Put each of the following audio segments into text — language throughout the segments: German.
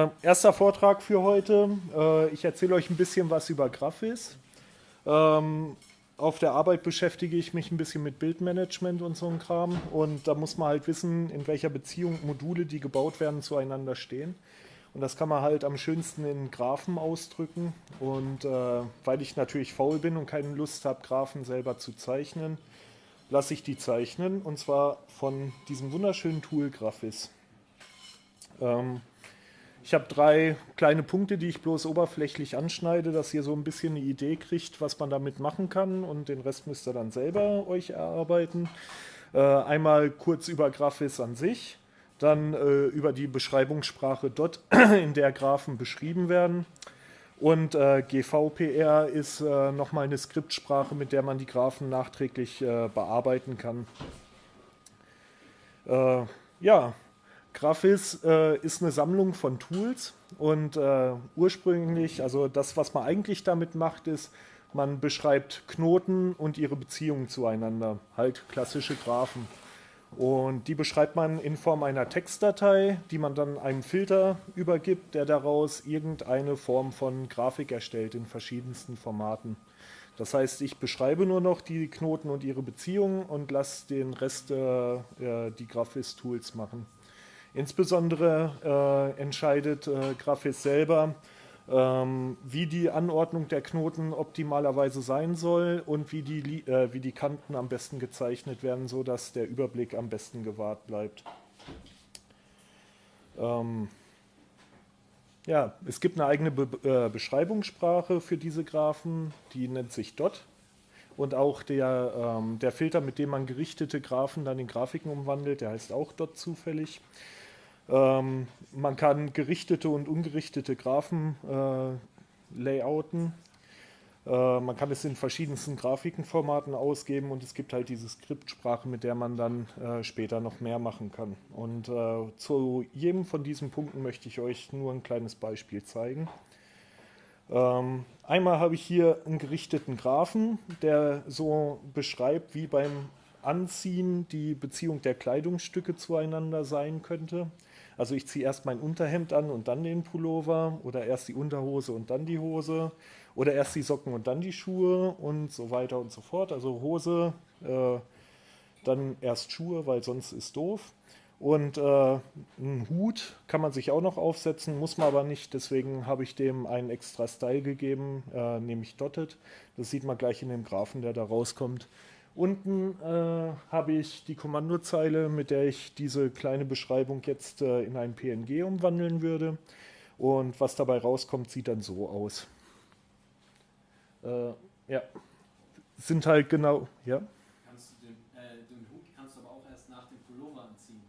Äh, erster Vortrag für heute. Äh, ich erzähle euch ein bisschen was über Graphis. Ähm, auf der Arbeit beschäftige ich mich ein bisschen mit Bildmanagement und so ein Kram. Und da muss man halt wissen, in welcher Beziehung Module, die gebaut werden, zueinander stehen. Und das kann man halt am schönsten in Graphen ausdrücken. Und äh, weil ich natürlich faul bin und keine Lust habe, Graphen selber zu zeichnen, lasse ich die zeichnen. Und zwar von diesem wunderschönen Tool Graphis. Ähm, ich habe drei kleine Punkte, die ich bloß oberflächlich anschneide, dass ihr so ein bisschen eine Idee kriegt, was man damit machen kann und den Rest müsst ihr dann selber euch erarbeiten. Äh, einmal kurz über Graphis an sich, dann äh, über die Beschreibungssprache Dot, in der Graphen beschrieben werden. Und äh, GVPR ist äh, nochmal eine Skriptsprache, mit der man die Graphen nachträglich äh, bearbeiten kann. Äh, ja, Graphis äh, ist eine Sammlung von Tools und äh, ursprünglich, also das, was man eigentlich damit macht, ist, man beschreibt Knoten und ihre Beziehungen zueinander, halt klassische Graphen. Und die beschreibt man in Form einer Textdatei, die man dann einem Filter übergibt, der daraus irgendeine Form von Grafik erstellt in verschiedensten Formaten. Das heißt, ich beschreibe nur noch die Knoten und ihre Beziehungen und lasse den Rest äh, die Graphis-Tools machen. Insbesondere äh, entscheidet äh, Graphis selber, ähm, wie die Anordnung der Knoten optimalerweise sein soll und wie die, äh, wie die Kanten am besten gezeichnet werden, sodass der Überblick am besten gewahrt bleibt. Ähm, ja, es gibt eine eigene Be äh, Beschreibungssprache für diese Graphen, die nennt sich DOT. Und auch der, ähm, der Filter, mit dem man gerichtete Graphen dann in Grafiken umwandelt, der heißt auch DOT zufällig. Ähm, man kann gerichtete und ungerichtete Graphen äh, layouten. Äh, man kann es in verschiedensten Grafikenformaten ausgeben und es gibt halt diese Skriptsprache, mit der man dann äh, später noch mehr machen kann. Und äh, zu jedem von diesen Punkten möchte ich euch nur ein kleines Beispiel zeigen. Ähm, einmal habe ich hier einen gerichteten Graphen, der so beschreibt, wie beim Anziehen die Beziehung der Kleidungsstücke zueinander sein könnte. Also ich ziehe erst mein Unterhemd an und dann den Pullover oder erst die Unterhose und dann die Hose oder erst die Socken und dann die Schuhe und so weiter und so fort. Also Hose, äh, dann erst Schuhe, weil sonst ist doof. Und äh, einen Hut kann man sich auch noch aufsetzen, muss man aber nicht. Deswegen habe ich dem einen extra Style gegeben, äh, nämlich Dotted. Das sieht man gleich in dem Graphen, der da rauskommt. Unten äh, habe ich die Kommandozeile, mit der ich diese kleine Beschreibung jetzt äh, in ein PNG umwandeln würde. Und was dabei rauskommt, sieht dann so aus. Äh, ja, sind halt genau, ja. Kannst du den, äh, den, Hut kannst du aber auch erst nach dem Pullover anziehen.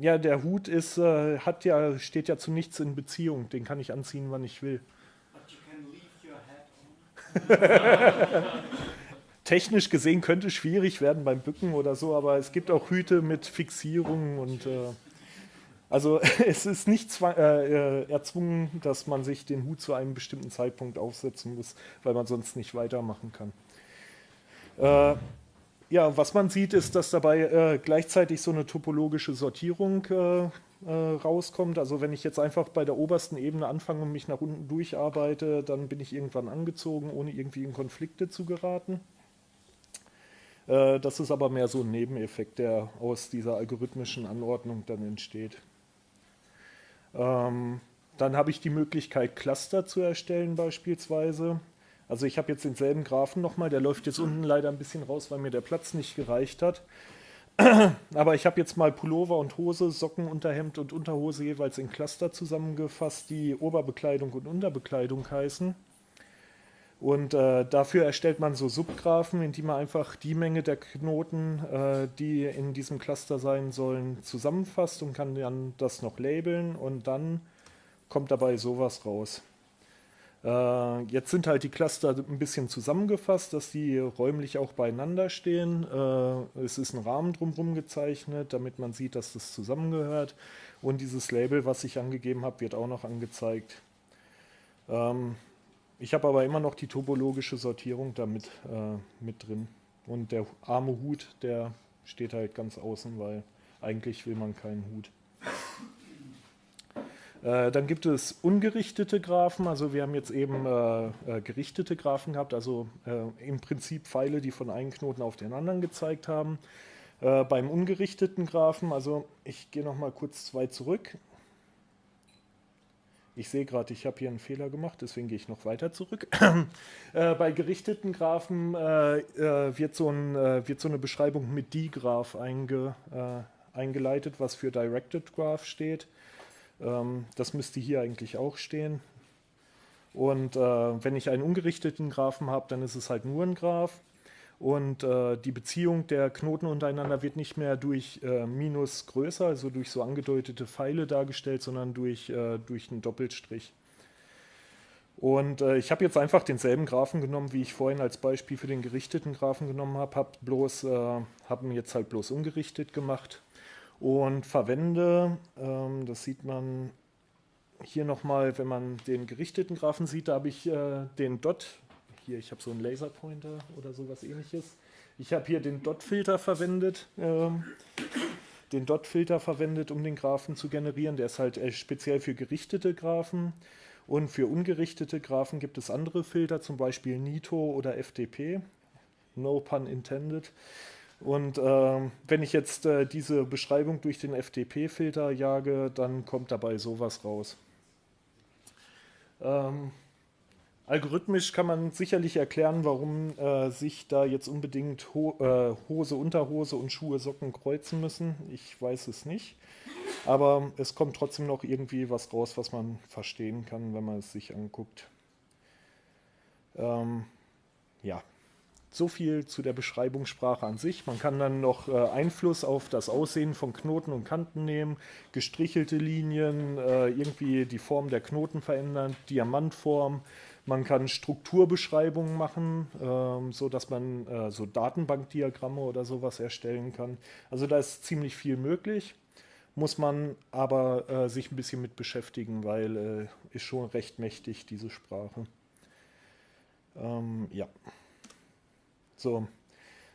Ja, der Hut ist, äh, hat ja, steht ja zu nichts in Beziehung. Den kann ich anziehen, wann ich will. Technisch gesehen könnte es schwierig werden beim Bücken oder so, aber es gibt auch Hüte mit Fixierungen und äh, also es ist nicht zwang, äh, äh, erzwungen, dass man sich den Hut zu einem bestimmten Zeitpunkt aufsetzen muss, weil man sonst nicht weitermachen kann. Äh, ja, was man sieht, ist, dass dabei äh, gleichzeitig so eine topologische Sortierung äh, rauskommt. Also wenn ich jetzt einfach bei der obersten Ebene anfange und mich nach unten durcharbeite, dann bin ich irgendwann angezogen, ohne irgendwie in Konflikte zu geraten. Äh, das ist aber mehr so ein Nebeneffekt, der aus dieser algorithmischen Anordnung dann entsteht. Ähm, dann habe ich die Möglichkeit, Cluster zu erstellen beispielsweise. Also ich habe jetzt denselben Graphen nochmal, der läuft jetzt unten leider ein bisschen raus, weil mir der Platz nicht gereicht hat. Aber ich habe jetzt mal Pullover und Hose, Socken, Unterhemd und Unterhose jeweils in Cluster zusammengefasst, die Oberbekleidung und Unterbekleidung heißen. Und äh, dafür erstellt man so Subgraphen, in die man einfach die Menge der Knoten, äh, die in diesem Cluster sein sollen, zusammenfasst und kann dann das noch labeln und dann kommt dabei sowas raus. Äh, jetzt sind halt die Cluster ein bisschen zusammengefasst, dass die räumlich auch beieinander stehen. Äh, es ist ein Rahmen drumherum gezeichnet, damit man sieht, dass das zusammengehört. Und dieses Label, was ich angegeben habe, wird auch noch angezeigt. Ähm, ich habe aber immer noch die topologische Sortierung damit äh, mit drin. Und der arme Hut, der steht halt ganz außen, weil eigentlich will man keinen Hut. Äh, dann gibt es ungerichtete Graphen, also wir haben jetzt eben äh, äh, gerichtete Graphen gehabt, also äh, im Prinzip Pfeile, die von einem Knoten auf den anderen gezeigt haben. Äh, beim ungerichteten Graphen, also ich gehe noch mal kurz zwei zurück. Ich sehe gerade, ich habe hier einen Fehler gemacht, deswegen gehe ich noch weiter zurück. äh, bei gerichteten Graphen wird so, ein, wird, so eine Beschreibung mit D-Graph einge, eingeleitet, was für Directed Graph steht. Ähm, das müsste hier eigentlich auch stehen. Und äh, wenn ich einen ungerichteten Graphen habe, dann ist es halt nur ein Graph. Und äh, die Beziehung der Knoten untereinander wird nicht mehr durch äh, Minus größer, also durch so angedeutete Pfeile dargestellt, sondern durch, äh, durch einen Doppelstrich. Und äh, ich habe jetzt einfach denselben Graphen genommen, wie ich vorhin als Beispiel für den gerichteten Graphen genommen habe, habe äh, haben jetzt halt bloß ungerichtet gemacht und verwende, ähm, das sieht man hier nochmal, wenn man den gerichteten Graphen sieht, da habe ich äh, den Dot, hier ich habe so einen Laserpointer oder sowas ähnliches, ich habe hier den Dot-Filter verwendet, ähm, den Dot-Filter verwendet, um den Graphen zu generieren, der ist halt äh, speziell für gerichtete Graphen. Und für ungerichtete Graphen gibt es andere Filter, zum Beispiel Nito oder FTP, no pun intended. Und äh, wenn ich jetzt äh, diese Beschreibung durch den FTP-Filter jage, dann kommt dabei sowas raus. Ähm, algorithmisch kann man sicherlich erklären, warum äh, sich da jetzt unbedingt Ho äh, Hose, Unterhose und Schuhe, Socken kreuzen müssen. Ich weiß es nicht. Aber es kommt trotzdem noch irgendwie was raus, was man verstehen kann, wenn man es sich anguckt. Ähm, ja. So viel zu der Beschreibungssprache an sich. Man kann dann noch äh, Einfluss auf das Aussehen von Knoten und Kanten nehmen, gestrichelte Linien, äh, irgendwie die Form der Knoten verändern, Diamantform. Man kann Strukturbeschreibungen machen, ähm, so dass man äh, so Datenbankdiagramme oder sowas erstellen kann. Also da ist ziemlich viel möglich, muss man aber äh, sich ein bisschen mit beschäftigen, weil äh, ist schon recht mächtig diese Sprache. Ähm, ja. So,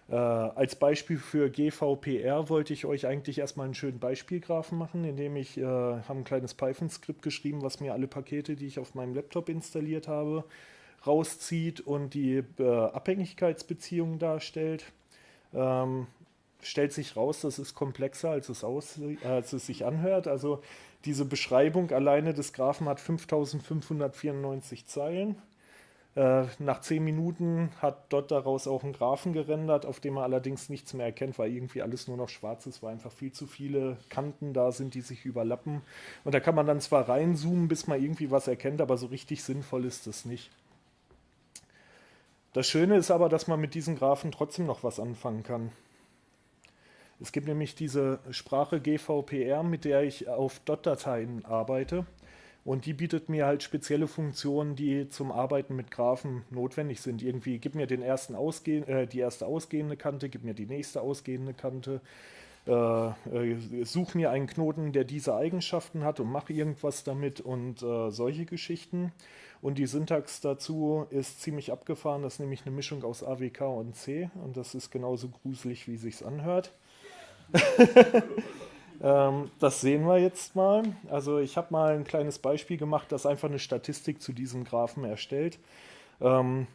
äh, als Beispiel für GVPR wollte ich euch eigentlich erstmal einen schönen Beispielgraphen machen, indem ich äh, habe ein kleines Python-Skript geschrieben, was mir alle Pakete, die ich auf meinem Laptop installiert habe, rauszieht und die äh, Abhängigkeitsbeziehungen darstellt. Ähm, stellt sich raus, das ist komplexer, als es, als es sich anhört. Also diese Beschreibung alleine des Graphen hat 5594 Zeilen. Äh, nach zehn Minuten hat dort daraus auch einen Graphen gerendert, auf dem man allerdings nichts mehr erkennt, weil irgendwie alles nur noch schwarz ist, weil einfach viel zu viele Kanten da sind, die sich überlappen. Und da kann man dann zwar reinzoomen, bis man irgendwie was erkennt, aber so richtig sinnvoll ist das nicht. Das Schöne ist aber, dass man mit diesen Graphen trotzdem noch was anfangen kann. Es gibt nämlich diese Sprache GVPR, mit der ich auf Dot-Dateien arbeite. Und die bietet mir halt spezielle Funktionen, die zum Arbeiten mit Graphen notwendig sind. Irgendwie gib mir den ersten ausgeh äh, die erste ausgehende Kante, gib mir die nächste ausgehende Kante, äh, äh, such mir einen Knoten, der diese Eigenschaften hat und mach irgendwas damit und äh, solche Geschichten. Und die Syntax dazu ist ziemlich abgefahren. Das ist nämlich eine Mischung aus AWK und C und das ist genauso gruselig, wie sich's anhört. Ähm, das sehen wir jetzt mal. Also ich habe mal ein kleines Beispiel gemacht, das einfach eine Statistik zu diesem Graphen erstellt. Ähm,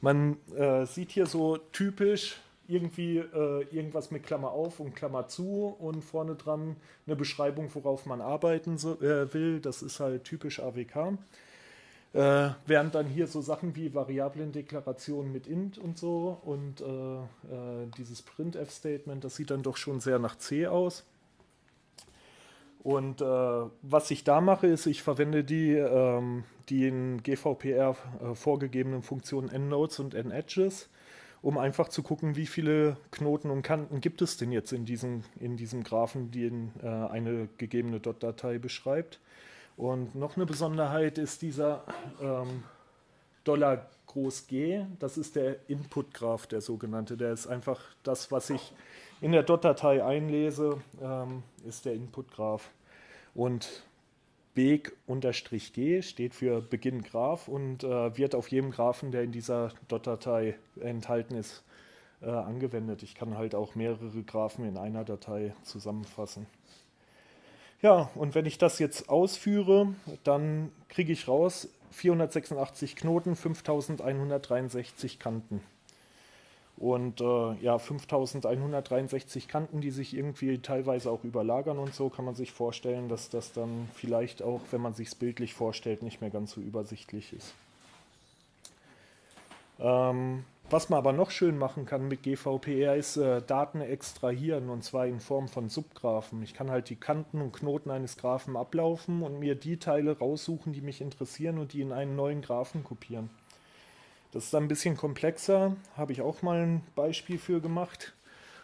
man äh, sieht hier so typisch irgendwie äh, irgendwas mit Klammer auf und Klammer zu und vorne dran eine Beschreibung, worauf man arbeiten so, äh, will. Das ist halt typisch AWK. Äh, während dann hier so Sachen wie Variablendeklarationen mit int und so und äh, äh, dieses printf-Statement, das sieht dann doch schon sehr nach C aus. Und äh, was ich da mache, ist, ich verwende die, ähm, die in GVPR äh, vorgegebenen Funktionen endnodes und endedges, um einfach zu gucken, wie viele Knoten und Kanten gibt es denn jetzt in diesem, in diesem Graphen, die in, äh, eine gegebene Dot-Datei beschreibt. Und noch eine Besonderheit ist dieser ähm, Dollar groß G, das ist der Input-Graph, der sogenannte. Der ist einfach das, was ich in der Dot-Datei einlese, ähm, ist der Input-Graph. Und Beg-G steht für Beginn Graph und äh, wird auf jedem Graphen, der in dieser Dot-Datei enthalten ist, äh, angewendet. Ich kann halt auch mehrere Graphen in einer Datei zusammenfassen. Ja, und wenn ich das jetzt ausführe, dann kriege ich raus 486 Knoten, 5163 Kanten. Und äh, ja, 5163 Kanten, die sich irgendwie teilweise auch überlagern und so, kann man sich vorstellen, dass das dann vielleicht auch, wenn man sich es bildlich vorstellt, nicht mehr ganz so übersichtlich ist. Ähm, was man aber noch schön machen kann mit GVPR ist äh, Daten extrahieren und zwar in Form von Subgraphen. Ich kann halt die Kanten und Knoten eines Graphen ablaufen und mir die Teile raussuchen, die mich interessieren und die in einen neuen Graphen kopieren. Das ist dann ein bisschen komplexer, habe ich auch mal ein Beispiel für gemacht.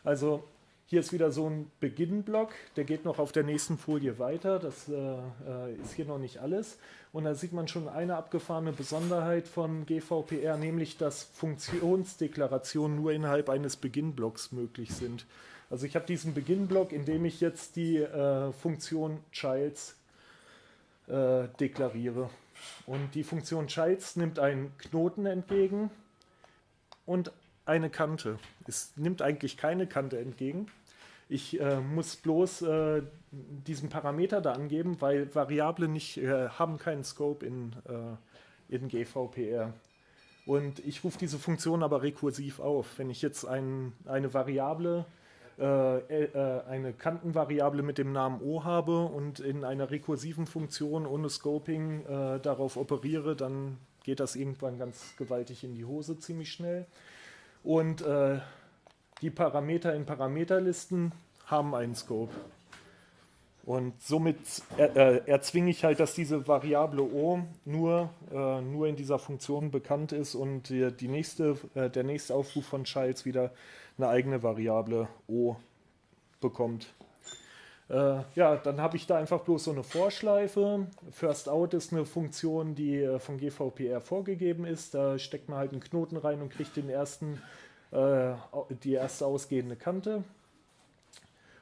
Also hier ist wieder so ein Beginn-Block, der geht noch auf der nächsten Folie weiter, das äh, äh, ist hier noch nicht alles. Und da sieht man schon eine abgefahrene Besonderheit von GVPR, nämlich dass Funktionsdeklarationen nur innerhalb eines Beginn-Blocks möglich sind. Also ich habe diesen Beginn-Block, in dem ich jetzt die äh, Funktion Childs äh, deklariere. Und die Funktion Childs nimmt einen Knoten entgegen und eine Kante. Es nimmt eigentlich keine Kante entgegen. Ich äh, muss bloß äh, diesen Parameter da angeben, weil Variablen nicht, äh, haben keinen Scope in, äh, in GVPR. Und ich rufe diese Funktion aber rekursiv auf. Wenn ich jetzt ein, eine Variable, äh, eine Kantenvariable mit dem Namen O habe und in einer rekursiven Funktion ohne Scoping darauf operiere, dann geht das irgendwann ganz gewaltig in die Hose ziemlich schnell. Und äh, die Parameter in Parameterlisten haben einen Scope. Und somit äh, erzwinge ich halt, dass diese Variable O nur, äh, nur in dieser Funktion bekannt ist und die, die nächste, äh, der nächste Aufruf von Childs wieder eine eigene Variable O bekommt. Äh, ja, dann habe ich da einfach bloß so eine Vorschleife. First Out ist eine Funktion, die äh, von GVPR vorgegeben ist. Da steckt man halt einen Knoten rein und kriegt den ersten, äh, die erste ausgehende Kante.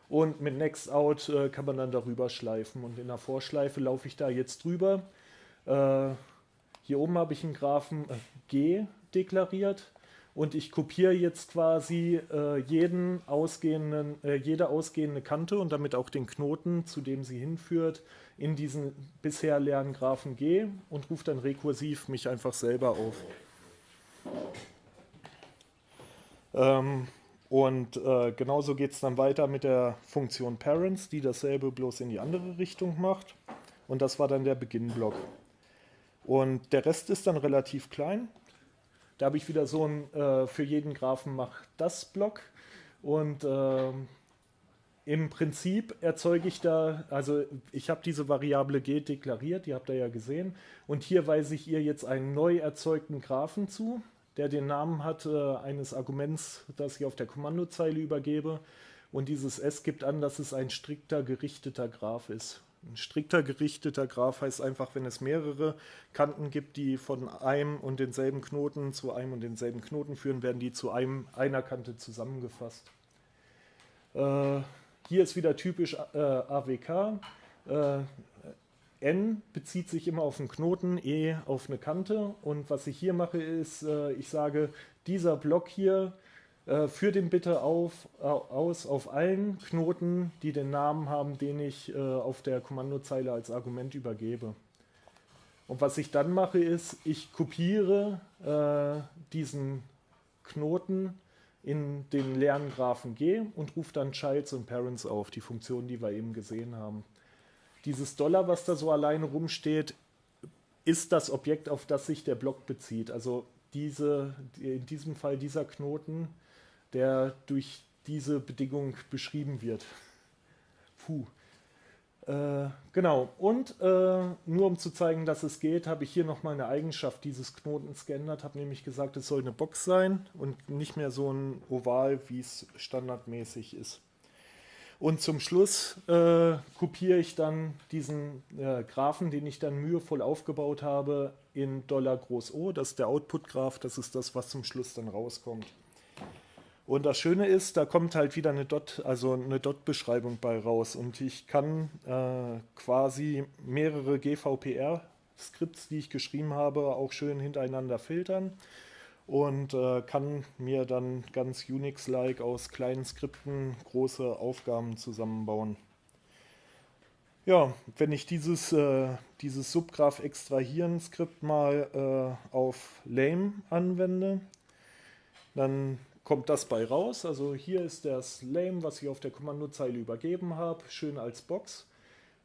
Und mit Next Out äh, kann man dann darüber schleifen. Und in der Vorschleife laufe ich da jetzt drüber. Äh, hier oben habe ich einen Graphen äh, G deklariert. Und ich kopiere jetzt quasi äh, jeden ausgehenden, äh, jede ausgehende Kante und damit auch den Knoten, zu dem sie hinführt, in diesen bisher leeren Graphen G und rufe dann rekursiv mich einfach selber auf. Ähm, und äh, genauso geht es dann weiter mit der Funktion Parents, die dasselbe bloß in die andere Richtung macht. Und das war dann der Beginnblock. Und der Rest ist dann relativ klein. Da habe ich wieder so ein äh, für jeden Graphen mach das Block. Und äh, im Prinzip erzeuge ich da, also ich habe diese Variable g deklariert, die habt ihr ja gesehen. Und hier weise ich ihr jetzt einen neu erzeugten Graphen zu der den Namen hat äh, eines Arguments, das ich auf der Kommandozeile übergebe. Und dieses S gibt an, dass es ein strikter gerichteter Graph ist. Ein strikter gerichteter Graph heißt einfach, wenn es mehrere Kanten gibt, die von einem und denselben Knoten zu einem und denselben Knoten führen, werden die zu einem, einer Kante zusammengefasst. Äh, hier ist wieder typisch äh, AWK. Äh, N bezieht sich immer auf einen Knoten, E auf eine Kante. Und was ich hier mache, ist, äh, ich sage, dieser Block hier, äh, führt den bitte auf, aus auf allen Knoten, die den Namen haben, den ich äh, auf der Kommandozeile als Argument übergebe. Und was ich dann mache, ist, ich kopiere äh, diesen Knoten in den leeren Graphen G und rufe dann Childs und Parents auf, die Funktionen, die wir eben gesehen haben dieses Dollar, was da so alleine rumsteht, ist das Objekt, auf das sich der Block bezieht. Also diese, in diesem Fall dieser Knoten, der durch diese Bedingung beschrieben wird. Puh. Äh, genau, und äh, nur um zu zeigen, dass es geht, habe ich hier nochmal eine Eigenschaft dieses Knotens geändert, habe nämlich gesagt, es soll eine Box sein und nicht mehr so ein Oval, wie es standardmäßig ist. Und zum Schluss äh, kopiere ich dann diesen äh, Graphen, den ich dann mühevoll aufgebaut habe, in Dollar groß O. Das ist der Output-Graph, das ist das, was zum Schluss dann rauskommt. Und das Schöne ist, da kommt halt wieder eine Dot, also eine Dot-Beschreibung bei raus. Und ich kann äh, quasi mehrere GVPR-Skripts, die ich geschrieben habe, auch schön hintereinander filtern und äh, kann mir dann ganz Unix-like aus kleinen Skripten große Aufgaben zusammenbauen. Ja, wenn ich dieses, äh, dieses Subgraph extrahieren Skript mal äh, auf Lame anwende, dann kommt das bei raus. Also hier ist das Lame, was ich auf der Kommandozeile übergeben habe, schön als Box.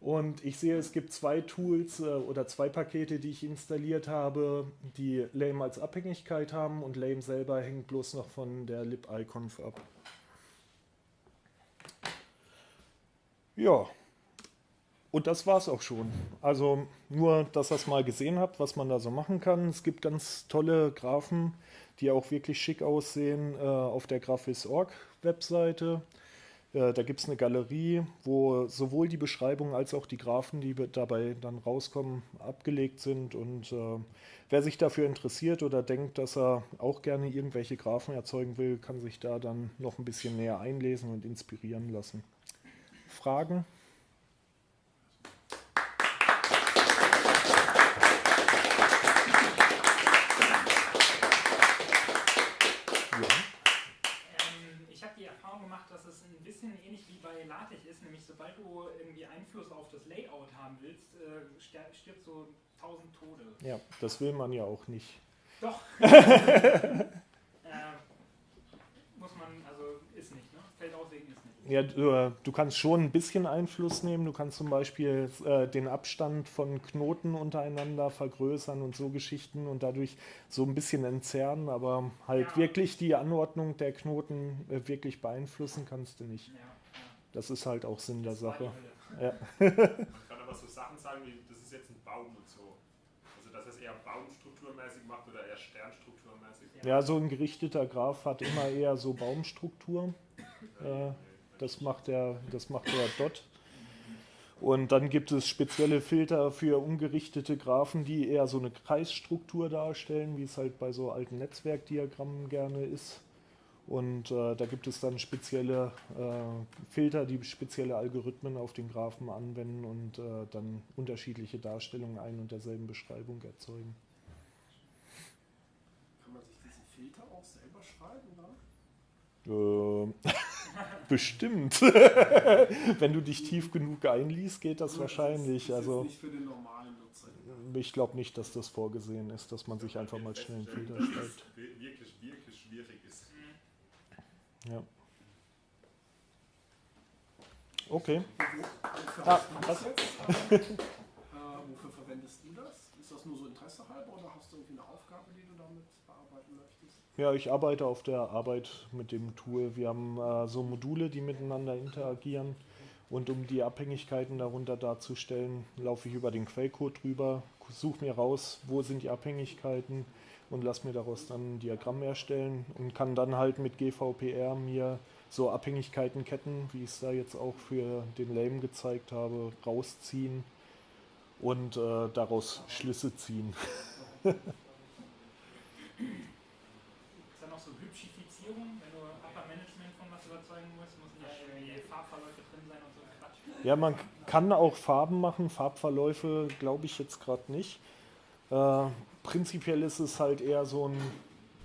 Und ich sehe, es gibt zwei Tools äh, oder zwei Pakete, die ich installiert habe, die Lame als Abhängigkeit haben und Lame selber hängt bloß noch von der libiconf ab. Ja, und das war es auch schon. Also nur, dass ihr es mal gesehen habt, was man da so machen kann. Es gibt ganz tolle Graphen, die auch wirklich schick aussehen äh, auf der Graphis.org Webseite. Äh, da gibt es eine Galerie, wo sowohl die Beschreibung als auch die Graphen, die dabei dann rauskommen, abgelegt sind. Und äh, wer sich dafür interessiert oder denkt, dass er auch gerne irgendwelche Graphen erzeugen will, kann sich da dann noch ein bisschen näher einlesen und inspirieren lassen. Fragen? Stirbt so tausend Tode. Ja, das will man ja auch nicht. Doch. äh, muss man, also ist nicht, ne? Feld auslegen ist nicht. Ja, du, äh, du, kannst schon ein bisschen Einfluss nehmen. Du kannst zum Beispiel äh, den Abstand von Knoten untereinander vergrößern und so Geschichten und dadurch so ein bisschen entzerren, aber halt ja. wirklich die Anordnung der Knoten äh, wirklich beeinflussen kannst du nicht. Ja. Das ist halt auch Sinn der Sache. Ja. Man kann aber so Sachen sagen wie Baum und so. Also dass es eher baumstrukturmäßig macht oder eher sternstrukturmäßig. Ja, so ein gerichteter Graph hat immer eher so Baumstruktur. Äh, das macht der, das macht der Dot. Und dann gibt es spezielle Filter für ungerichtete Graphen, die eher so eine Kreisstruktur darstellen, wie es halt bei so alten Netzwerkdiagrammen gerne ist. Und äh, da gibt es dann spezielle äh, Filter, die spezielle Algorithmen auf den Graphen anwenden und äh, dann unterschiedliche Darstellungen ein und derselben Beschreibung erzeugen. Kann man sich diesen Filter auch selber schreiben? Äh, bestimmt. Wenn du dich tief genug einliest, geht das also wahrscheinlich. Das ist, das also, nicht für den normalen Nutzer. Ich glaube nicht, dass das vorgesehen ist, dass man sich einfach mal schnell einen Filter schreibt. Wirklich, wirklich. Ja. Okay. Wofür, ah, was? Äh, wofür verwendest du das? Ist das nur so Interesse halber oder hast du irgendwie eine Aufgabe, die du damit bearbeiten möchtest? Ja, ich arbeite auf der Arbeit mit dem Tool. Wir haben äh, so Module, die miteinander interagieren. Und um die Abhängigkeiten darunter darzustellen, laufe ich über den Quellcode drüber, suche mir raus, wo sind die Abhängigkeiten, und lasse mir daraus dann ein Diagramm erstellen und kann dann halt mit GVPR mir so Abhängigkeiten, Ketten, wie ich es da jetzt auch für den Lame gezeigt habe, rausziehen und äh, daraus Schlüsse ziehen. Ist da noch so Hübschifizierung, wenn du Upper Management von was überzeugen musst, müssen ja irgendwie Farbverläufe drin sein und so Quatsch? Ja, man kann auch Farben machen, Farbverläufe glaube ich jetzt gerade nicht. Äh, prinzipiell ist es halt eher so ein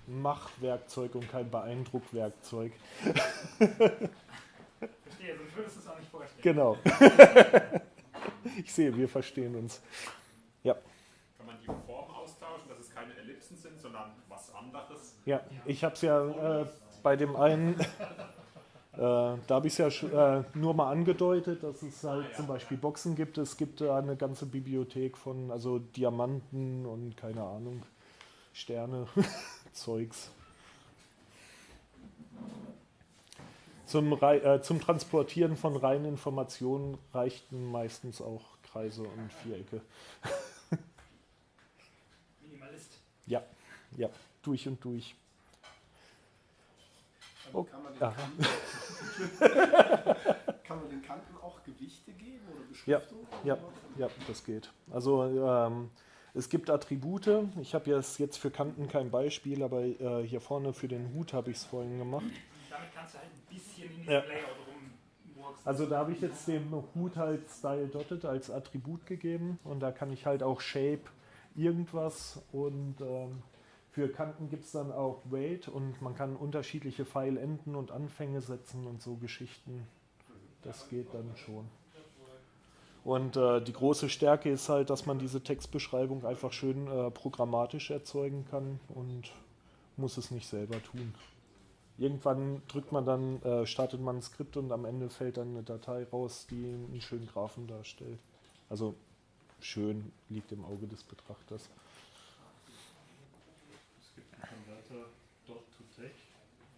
Machwerkzeug und kein Beeindruckwerkzeug. Verstehe, sonst würdest du es auch nicht vorstellen. Genau. ich sehe, wir verstehen uns. Ja. Kann man die Form austauschen, dass es keine Ellipsen sind, sondern was anderes? Ja, ich habe es ja äh, bei dem einen äh, da habe ich es ja äh, nur mal angedeutet, dass es halt zum Beispiel Boxen gibt. Es gibt da eine ganze Bibliothek von also Diamanten und keine Ahnung, Sterne, Zeugs. Zum, äh, zum Transportieren von reinen Informationen reichten meistens auch Kreise und Vierecke. Minimalist. Ja, ja, durch und durch. Oh, kann, man Kanten, kann, man den Kanten, auch Gewichte geben oder Beschriftung? Ja, ja, ja das geht. Also ähm, es gibt Attribute. Ich habe jetzt für Kanten kein Beispiel, aber äh, hier vorne für den Hut habe ich es vorhin gemacht. Damit kannst du halt ein bisschen in diesem ja. Layout rumwurzen. Also da habe ich jetzt dem Hut halt Style Dotted als Attribut gegeben und da kann ich halt auch Shape irgendwas und ähm, für Kanten gibt es dann auch Weight und man kann unterschiedliche Pfeilenden und Anfänge setzen und so Geschichten. Das geht dann schon. Und äh, die große Stärke ist halt, dass man diese Textbeschreibung einfach schön äh, programmatisch erzeugen kann und muss es nicht selber tun. Irgendwann drückt man dann, äh, startet man ein Skript und am Ende fällt dann eine Datei raus, die einen schönen Graphen darstellt. Also schön liegt im Auge des Betrachters. Es gibt einen Konverter dot to tech,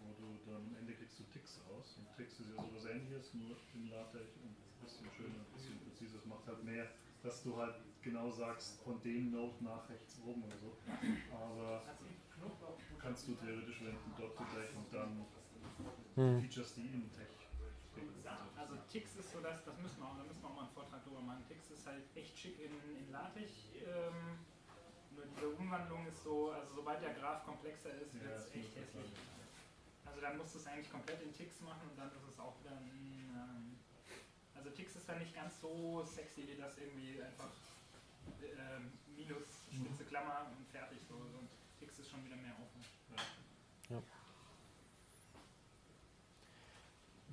wo du dann am Ende kriegst du Ticks raus. Und Ticks ist ja sowas ähnliches, nur in LaTeX und ein bisschen schöner, ein bisschen präziser. Es macht halt mehr, dass du halt genau sagst, von dem Node nach rechts oben oder so. Aber kannst du theoretisch wenden, dot to tech und dann Hm. Features, die in Tech. Also Tix ist so, dass, das müssen wir, auch- da müssen wir auch mal einen Vortrag drüber machen. Tix ist halt echt schick in, in LaTeX. Ähm, nur diese Umwandlung ist so, also sobald der Graph komplexer ist, Ja, wird es das echt hässlich. Also dann musst du es eigentlich komplett in Tix machen und dann ist es auch wieder ein, also Tix ist dann nicht ganz so sexy wie das irgendwie einfach ähm, minus spitze Klammer und fertig so. Und Tix ist schon wieder mehr Aufwand.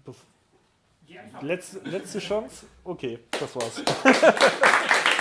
Bef- Geh einfach Letzte, letzte Chance? Okay, das war's.